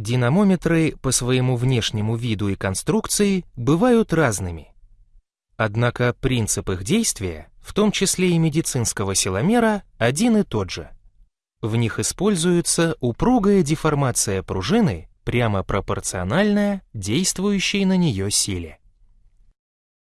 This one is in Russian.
Динамометры по своему внешнему виду и конструкции бывают разными. Однако принцип их действия, в том числе и медицинского силомера, один и тот же. В них используется упругая деформация пружины, прямо пропорциональная действующей на нее силе.